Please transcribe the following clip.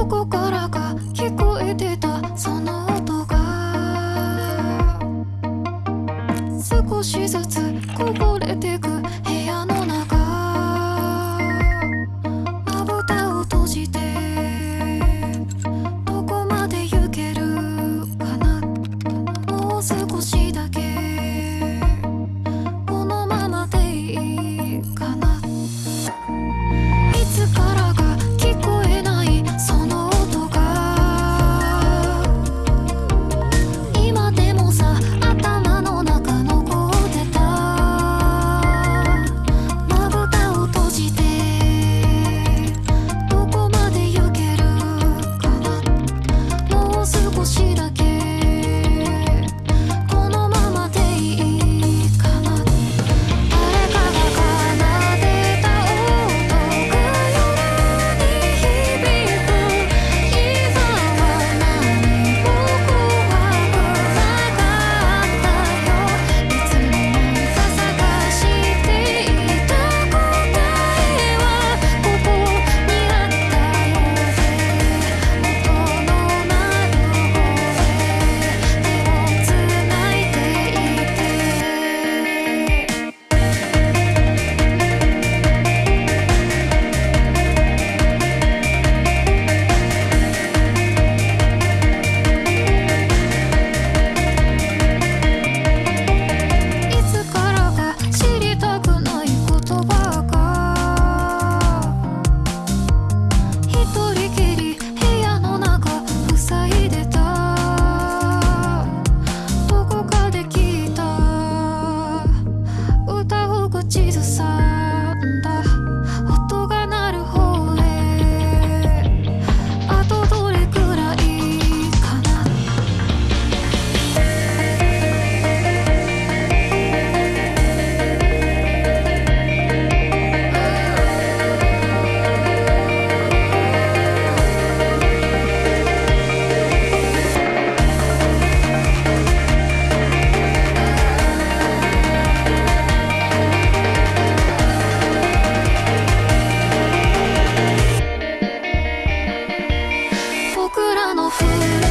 どこからか聞こえの冬